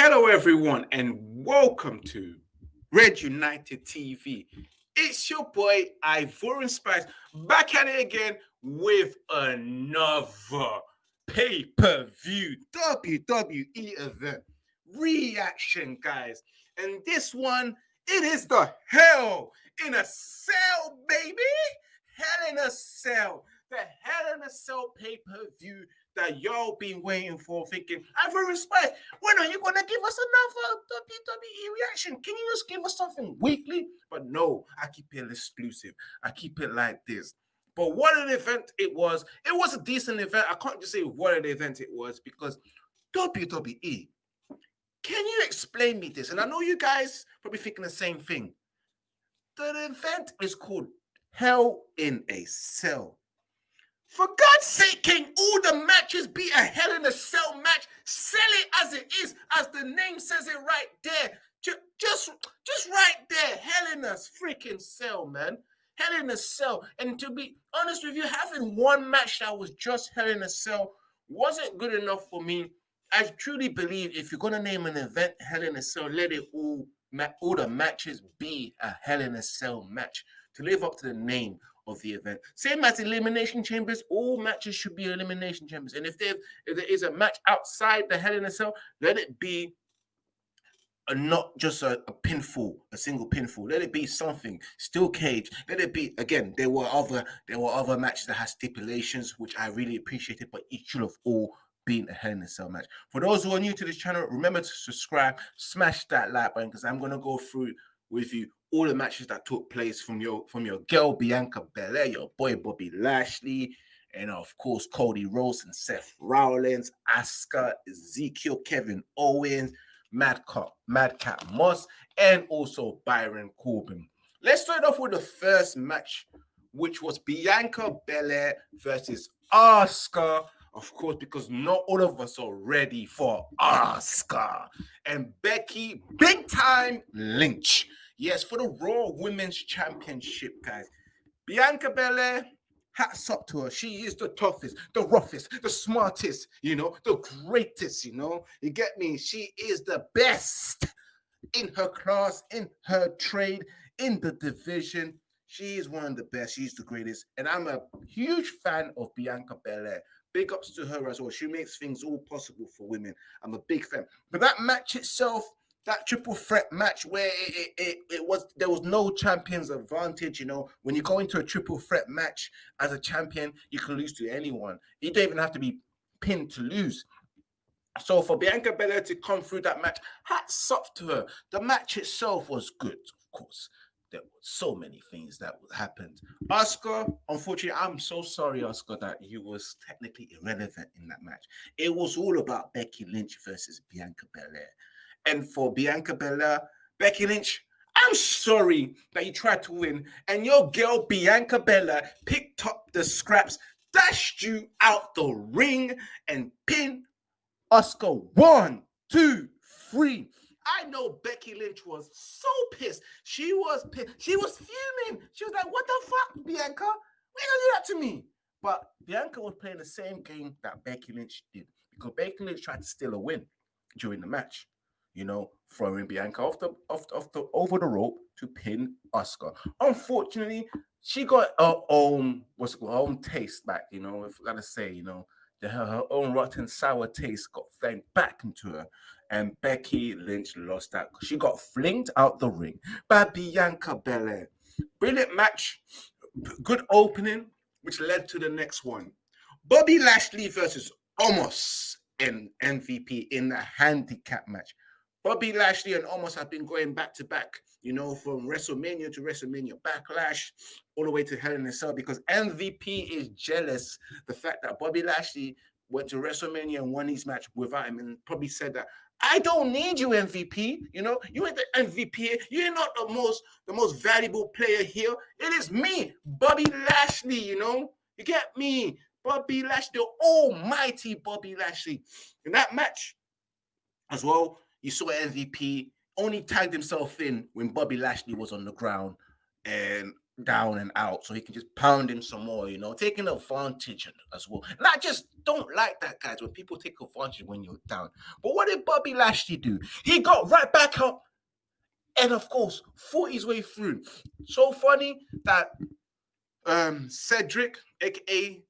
Hello, everyone, and welcome to Red United TV. It's your boy Ivorian Spice back at it again with another pay per view WWE event reaction, guys. And this one, it is the Hell in a Cell, baby. Hell in a Cell. The Hell in a Cell pay per view that y'all been waiting for, thinking, I've respect. When are you gonna give us another WWE reaction? Can you just give us something weekly? But no, I keep it exclusive. I keep it like this. But what an event it was. It was a decent event. I can't just say what an event it was because WWE. Can you explain me this? And I know you guys probably thinking the same thing. The event is called Hell in a Cell. For God's sake, can all the matches be a Hell in a Cell match? Sell it as it is, as the name says it right there. Just, just, just right there. Hell in a freaking cell, man. Hell in a cell. And to be honest with you, having one match that was just Hell in a Cell wasn't good enough for me. I truly believe if you're gonna name an event Hell in a Cell, let it all all the matches be a Hell in a Cell match to live up to the name of the event. Same as elimination chambers, all matches should be elimination chambers. And if there, if there is a match outside the Hell in a Cell, let it be a, not just a, a pinfall, a single pinfall. Let it be something. Still cage. Let it be again. There were other there were other matches that had stipulations, which I really appreciated, but it should have all been a Hell in a Cell match. For those who are new to this channel, remember to subscribe, smash that like button because I'm gonna go through with you all the matches that took place from your from your girl Bianca Belair, your boy Bobby Lashley, and of course Cody Rhodes and Seth Rollins, Asuka, Ezekiel, Kevin Owens, Madcap, Madcap Moss, and also Byron Corbin. Let's start off with the first match, which was Bianca Belair versus Asuka. Of course, because not all of us are ready for Asuka and Becky Big Time Lynch. Yes, for the Raw Women's Championship, guys. Bianca Belair, hats up to her. She is the toughest, the roughest, the smartest, you know, the greatest, you know. You get me? She is the best in her class, in her trade, in the division. She is one of the best. She's the greatest. And I'm a huge fan of Bianca Belair. Big ups to her as well. She makes things all possible for women. I'm a big fan. But that match itself, that triple threat match where it, it, it, was there was no champion's advantage. You know, when you go into a triple threat match as a champion, you can lose to anyone. You don't even have to be pinned to lose. So for Bianca Belair to come through that match, hats off to her. The match itself was good, of course. There were so many things that happened. Asuka unfortunately, I'm so sorry, Asuka that you was technically irrelevant in that match. It was all about Becky Lynch versus Bianca Belair. And for Bianca Belair, Becky Lynch, I'm sorry that you tried to win, and your girl Bianca Belair picked up the scraps, dashed you out the ring, and pinned Asuka. One, two, three. I know Becky Lynch was so pissed. She was pissed. She was fuming. She was like, "What the fuck, Bianca? Why you do that to me?" But Bianca was playing the same game that Becky Lynch did because Becky Lynch tried to steal a win during the match you know, throwing Bianca off the off, off the over the rope to pin Asuka. Unfortunately, she got her own what's it called, her own taste back. You know, if I gotta say, you know, her, her own rotten sour taste got fed back into her, and Becky Lynch lost that. She got flinged out the ring by Bianca Belair. Brilliant match, good opening, which led to the next one. Bobby Lashley versus Omos in MVP in the handicap match. Bobby Lashley and Omos have been going back to back, you know, from WrestleMania to WrestleMania Backlash, all the way to Hell in a Cell, because MVP is jealous the fact that Bobby Lashley went to WrestleMania and won his match without him, and probably said that I don't need you, MVP. You know, you ain't the MVP. You're not the most the most valuable player here. It is me, Bobby Lashley. You know, you get me, Bobby Lashley, the almighty Bobby Lashley. In that match, as well, you saw MVP only tagged himself in when Bobby Lashley was on the ground, and down and out so he can just pound him some more, you know, taking advantage as well. And I just don't like that, guys, when people take advantage when you're down. But what did Bobby Lashley do? He got right back up and, of course, fought his way through. So funny that um Cedric, aka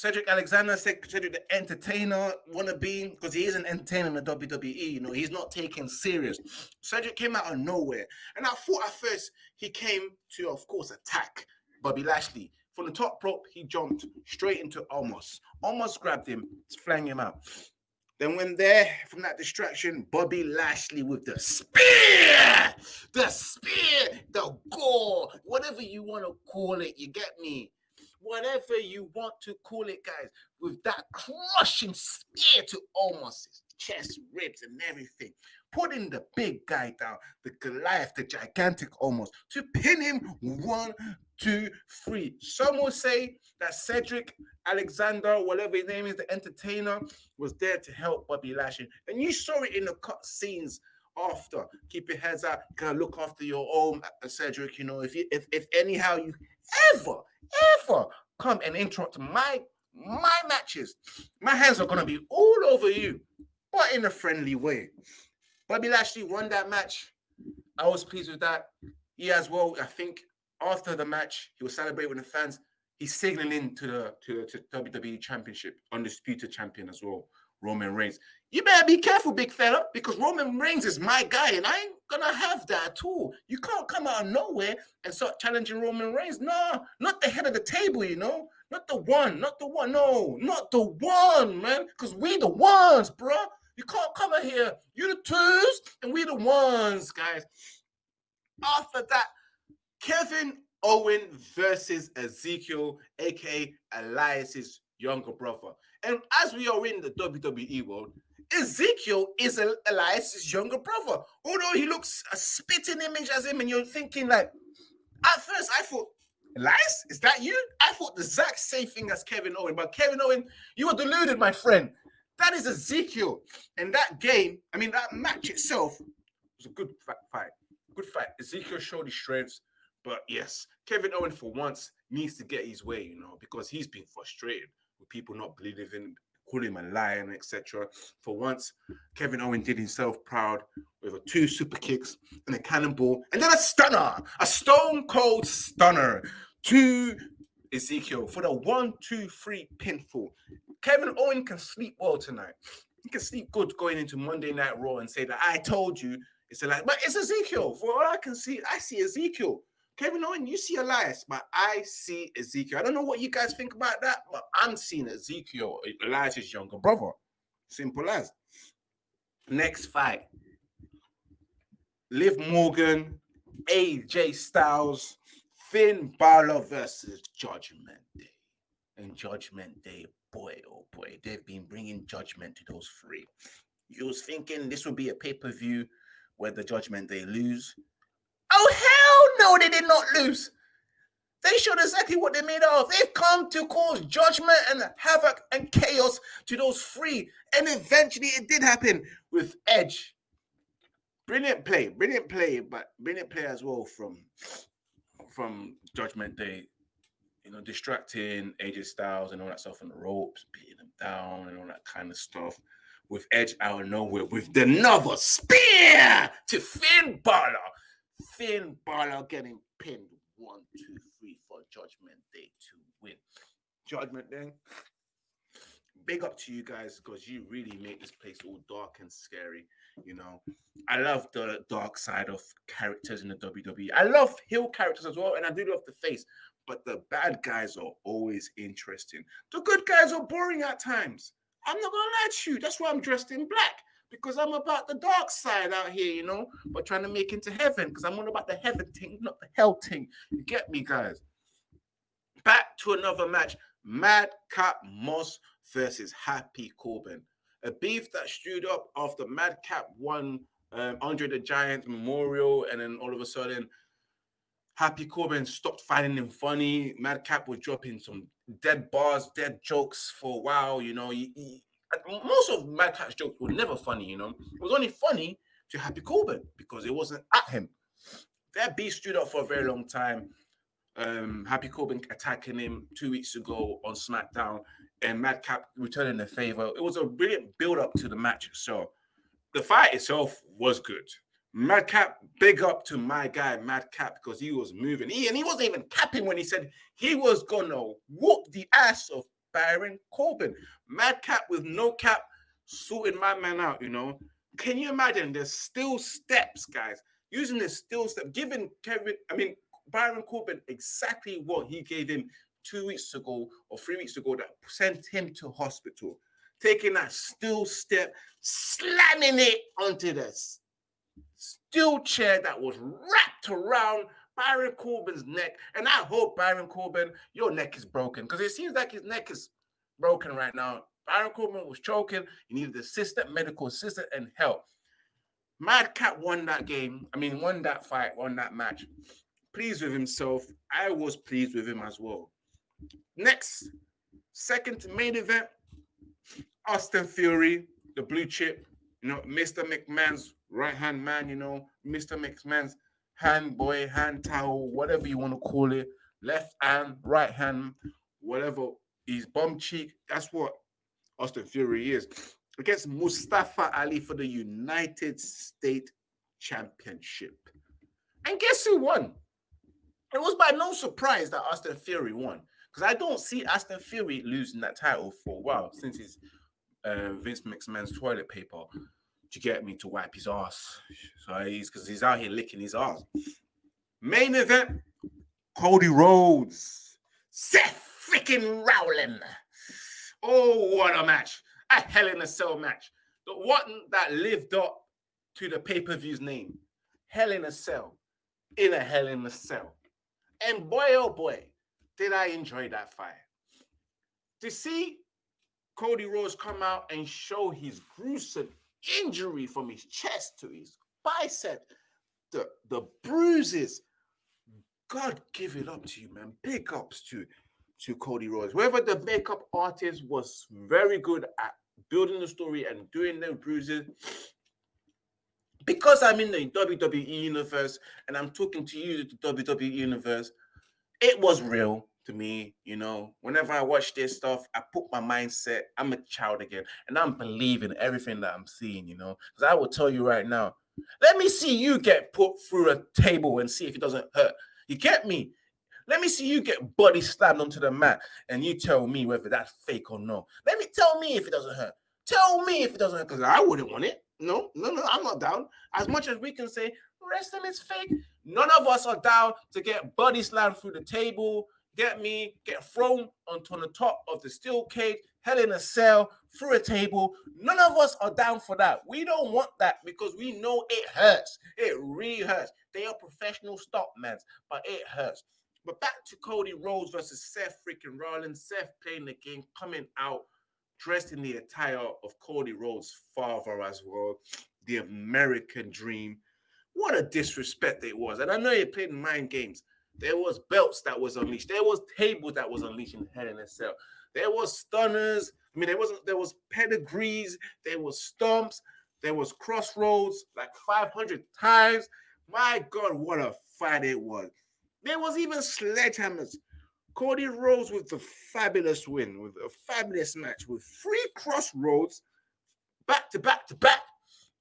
Cedric Alexander, said Cedric the entertainer wannabe, because he is an entertainer in the WWE. You know, he's not taken serious. Cedric came out of nowhere, and I thought at first he came to, of course, attack Bobby Lashley. From the top rope, he jumped straight into Omos. Omos grabbed him, flang him out. Then when there, from that distraction, Bobby Lashley with the spear, the spear, the gore, whatever you want to call it, you get me whatever you want to call it, guys, with that crushing spear to his chest, ribs, and everything. Putting the big guy down, the Goliath, the gigantic Omos, to pin him one, two, three. Some will say that Cedric Alexander, whatever his name is, the entertainer, was there to help Bobby Lashley. And you saw it in the cut scenes after. Keep your heads up. Gotta look after your own, uh, Cedric. You know, if you if if anyhow you ever ever come and interrupt my my matches, my hands are gonna be all over you, but in a friendly way. Bobby Lashley won that match. I was pleased with that. He as well. I think after the match, he was celebrating with the fans. He's signaling to the to the to WWE Championship, undisputed champion as well, Roman Reigns. You better be careful, big fella, because Roman Reigns is my guy, and I ain't gonna have that at all. You can't come out of nowhere and start challenging Roman Reigns. No, not the head of the table, you know, not the one, not the one, no, not the one, man, because we the ones, bro. You can't come in here. You the twos, and we the ones, guys. After that, Kevin Owen versus Ezekiel, aka Elias's younger brother. And as we are in the WWE world, Ezekiel is Elias's younger brother. Although he looks a spitting image as him, and you're thinking like, at first I thought, Elias, is that you? I thought the exact same thing as Kevin Owen, but Kevin Owen, you were deluded, my friend. That is Ezekiel. And that game, I mean, that match itself was a good fight. Good fight. Ezekiel showed his strengths, but yes, Kevin Owen for once needs to get his way, you know, because he's been frustrated with people not believing call him a lion, etc. For once, Kevin Owen did himself proud with a two super kicks and a cannonball, and then a stunner, a stone cold stunner to Ezekiel for the one, two, three pinfall. Kevin Owen can sleep well tonight. He can sleep good going into Monday Night Raw and say that I told you. It's like, but it's Ezekiel. For all I can see, I see Ezekiel. Kevin Owen, you see Elias, but I see Ezekiel. I don't know what you guys think about that, but I'm seeing Ezekiel, Elias's younger brother. Simple as. Next fight. Liv Morgan, AJ Styles, Finn Balor versus Judgment Day. And Judgment Day, boy, oh boy, they've been bringing judgment to those three. You was thinking this would be a pay-per-view where the Judgment Day lose. Oh, hell no, they did not lose. They showed exactly what they're made of. They've come to cause judgment and havoc and chaos to those three. And eventually it did happen with Edge. Brilliant play, brilliant play, but brilliant play as well from from Judgment Day. You know, distracting AJ Styles and all that stuff on the ropes, beating them down and all that kind of stuff. With Edge out of nowhere with the another spear to Finn Balor Finn Balor getting pinned one, two, three for Judgment Day to win. Judgment Day. Big up to you guys because you really make this place all dark and scary. You know, I love the dark side of characters in the WWE. I love heel characters as well, and I do love the face, but the bad guys are always interesting. The good guys are boring at times. I'm not gonna lie to you. That's why I'm dressed in black because I'm about the dark side out here, you know, but trying to make into heaven because I'm all about the heaven thing, not the hell thing. You get me, guys? Back to another match Madcap Moss versus Happy Corbin. A beef that stewed up after Madcap won um, Andre the Giant Memorial, and then all of a sudden, Happy Corbin stopped finding him funny. Madcap was dropping some dead bars, dead jokes for a while. You know, he, he, most of Madcap's jokes were never funny, you know. It was only funny to Happy Corbin because it wasn't at him. That beast stood up for a very long time. Um, Happy Corbin attacking him two weeks ago on SmackDown, and Madcap returning the favor. It was a brilliant build up to the match. So the fight itself was good. Madcap, big up to my guy Madcap because he was moving. He and he wasn't even capping when he said he was gonna whoop the ass of Baron Corbin. Madcap with no cap, sorting my man out. You know, can you imagine? There's still steps, guys. Using the still step, giving Kevin, I mean Byron Corbin exactly what he gave him two weeks ago or three weeks ago that sent him to hospital. Taking that still step, slamming it onto the steel chair that was wrapped around Baron Corbin's neck. And I hope, Byron Corbin, your neck is broken because it seems like his neck is broken right now. Byron Corbin was choking. He needed assistant, medical assistant, and help. Madcap won that game. I mean, won that fight, won that match. Pleased with himself. I was pleased with him as well. Next, second main event, Austin Theory, the blue chip, you know, Mr. McMahon's right hand man, you know, Mr. McMahon's hand boy, hand towel, whatever you want to call it, left hand, right hand, whatever, He's bum cheek. That's what Austin Theory is. Against Mustafa Ali for the United States Championship. And guess who won? It was by no surprise that Austin Theory won. Because I don't see Austin Theory losing that title for a while since he's uh, Vince McMahon's toilet paper to get me to wipe his ass. So he's because he's out here licking his ass. Main event: Cody Rhodes, Seth freaking Rollins. Oh, what a match! A Hell in a Cell match. The one that lived up to the pay per view's name. Hell in a Cell, in a Hell in a Cell. And boy, oh boy, did I enjoy that fight. To see Cody Rhodes come out and show his gruesome injury from his chest to his bicep, the, the bruises. God give it up to you, man. Big ups to, to Cody Rhodes. Whoever the makeup artist was very good at building the story and doing the bruises. Because I'm in the WWE universe and I'm talking to you, the WWE universe, it was real to me, you know. Whenever I watch this stuff, I put my mindset, I'm a child again, and I'm believing everything that I'm seeing, you know. Because I will tell you right now, let me see you get put through a table and see if it doesn't hurt. You get me? Let me see you get body slammed onto the mat and you tell me whether that's fake or not. Let me tell me if it doesn't hurt. Tell me if it doesn't hurt, because I wouldn't want it. No, no, no, I'm not down. As much as we can say wrestling is fake, none of us are down to get body slammed through the table, get me, get thrown onto the top of the steel cage, hell in a cell, through a table. None of us are down for that. We don't want that because we know it hurts. It really hurts. They are professional stockmen, but it hurts. But back to Cody Rhodes versus Seth freaking Rollins. Seth playing the game, coming out dressed in the attire of Cody Rhodes' father as well, the American dream. What a disrespect it was. And I know he played mind games, there was belts that was unleashed. There was tables that was unleashed in Hell in a Cell. There was stunners. I mean, there wasn't. There was pedigrees. There was stumps. There was crossroads like 500 times. My God, what a fight it was! There was even sledgehammers. Cody Rhodes with the fabulous win, with a fabulous match, with three crossroads back to back to back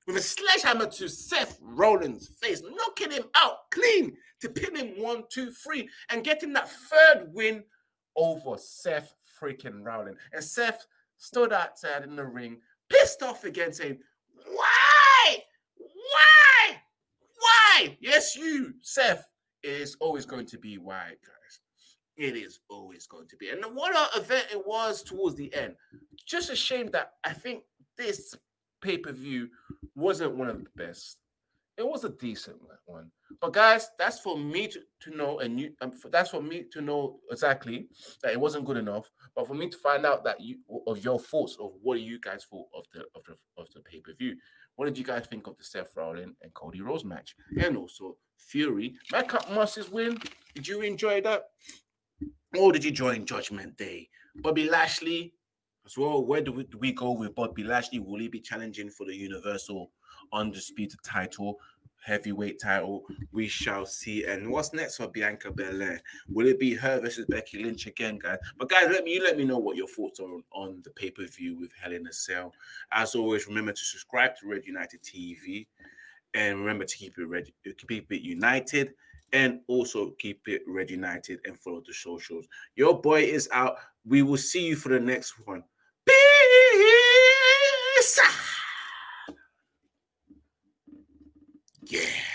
with a sledgehammer to Seth Rollins' face, knocking him out clean to pin him one, two, three, and getting that third win over Seth freaking Rollins. And Seth stood outside in the ring, pissed off again, saying, Why? Why? Why? Yes, you, Seth, is always going to be why, guys. It is always going to be. And what an event it was towards the end. Just a shame that I think this pay per view wasn't one of the best. It was a decent one, but guys, that's for me to, to know, and you um, that's for me to know exactly that it wasn't good enough. But for me to find out that you of your thoughts of what you guys thought of the of the of the pay per view. What did you guys think of the Seth Rollins and Cody Rhodes match, and also Theory? Madcap Masters win. Did you enjoy that? Or did you join Judgment Day? Bobby Lashley as well. Where do we, do we go with Bobby Lashley? Will he be challenging for the Universal Undisputed title? heavyweight title. We shall see. And what's next for Bianca Belair? Will it be her versus Becky Lynch again, guys? But guys, let me you let me know what your thoughts are on, on the pay per view with Hell in a Cell. As always, remember to subscribe to Red United TV, and remember to keep it red, keep it united. And also keep it Red United and follow the socials. Your boy is out. We will see you for the next one. Peace. Yeah.